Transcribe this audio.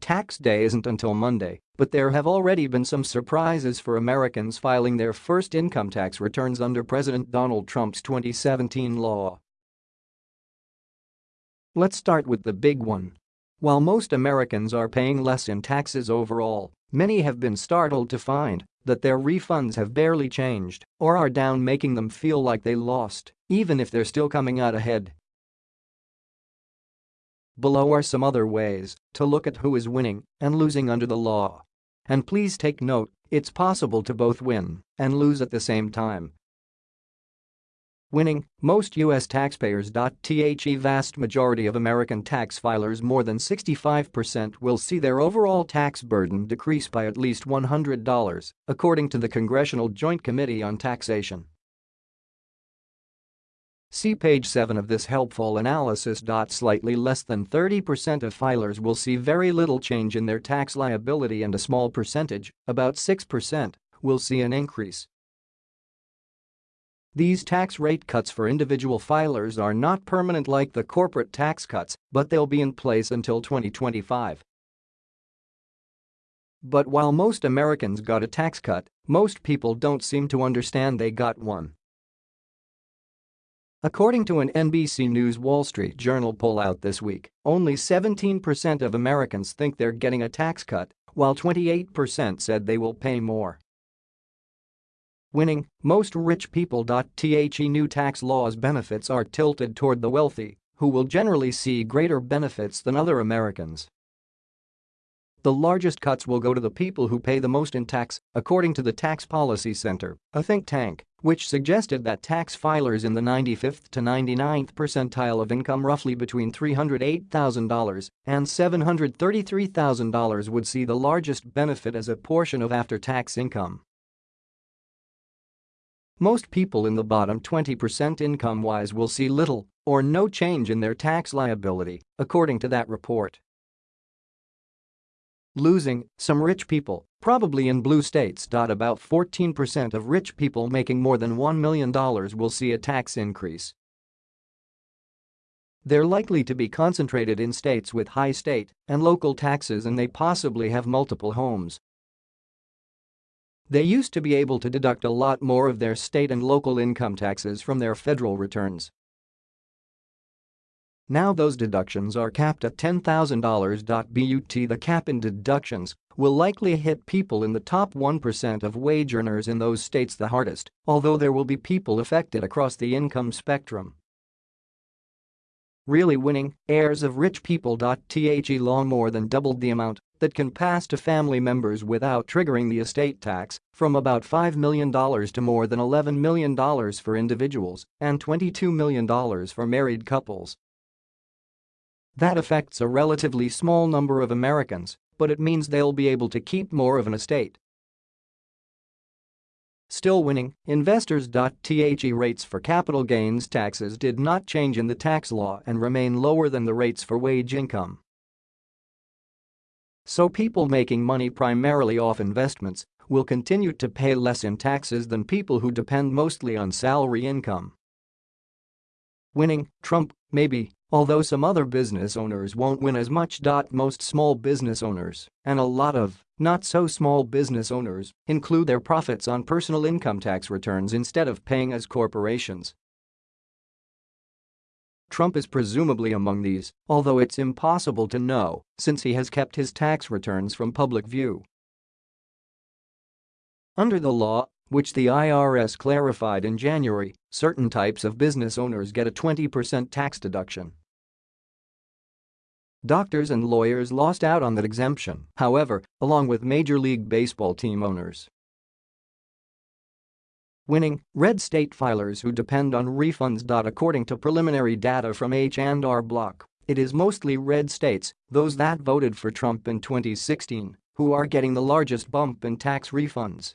Tax day isn't until Monday, but there have already been some surprises for Americans filing their first income tax returns under President Donald Trump's 2017 law. Let's start with the big one. While most Americans are paying less in taxes overall, many have been startled to find that their refunds have barely changed or are down making them feel like they lost, even if they're still coming out ahead. Below are some other ways to look at who is winning and losing under the law. And please take note, it's possible to both win and lose at the same time. Winning, most U.S. taxpayers. The vast majority of American tax filers more than 65% will see their overall tax burden decrease by at least $100, according to the Congressional Joint Committee on Taxation. See page 7 of this helpful analysis. Slightly less than 30% of filers will see very little change in their tax liability and a small percentage, about 6%, will see an increase. These tax rate cuts for individual filers are not permanent like the corporate tax cuts, but they'll be in place until 2025. But while most Americans got a tax cut, most people don't seem to understand they got one. According to an NBC News Wall Street Journal poll out this week, only 17% of Americans think they're getting a tax cut, while 28% said they will pay more. Winning, most rich people. The new tax laws benefits are tilted toward the wealthy, who will generally see greater benefits than other Americans. The largest cuts will go to the people who pay the most in tax, according to the Tax Policy Center, a think tank, which suggested that tax filers in the 95th to 99th percentile of income roughly between $308,000 and $733,000 would see the largest benefit as a portion of after-tax income. Most people in the bottom 20% income-wise will see little or no change in their tax liability, according to that report. Losing, some rich people, probably in blue states. About 14% of rich people making more than $1 million will see a tax increase. They're likely to be concentrated in states with high state and local taxes and they possibly have multiple homes. They used to be able to deduct a lot more of their state and local income taxes from their federal returns. Now those deductions are capped at $10,000. But the cap in deductions will likely hit people in the top 1% of wage earners in those states the hardest, although there will be people affected across the income spectrum. Really winning, heirs of rich people. The law more than doubled the amount that can pass to family members without triggering the estate tax from about $5 million to more than $11 million for individuals and $22 million for married couples. That affects a relatively small number of Americans, but it means they'll be able to keep more of an estate. Still winning, investors. The rates for capital gains taxes did not change in the tax law and remain lower than the rates for wage income. So people making money primarily off investments will continue to pay less in taxes than people who depend mostly on salary income. Winning, Trump, maybe, although some other business owners won't win as much. Most small business owners, and a lot of not-so-small business owners, include their profits on personal income tax returns instead of paying as corporations. Trump is presumably among these, although it's impossible to know since he has kept his tax returns from public view. Under the law, which the IRS clarified in January, certain types of business owners get a 20% tax deduction. Doctors and lawyers lost out on that exemption, however, along with Major League Baseball team owners. Winning, red state filers who depend on refunds. According to preliminary data from H&R Block, it is mostly red states, those that voted for Trump in 2016, who are getting the largest bump in tax refunds.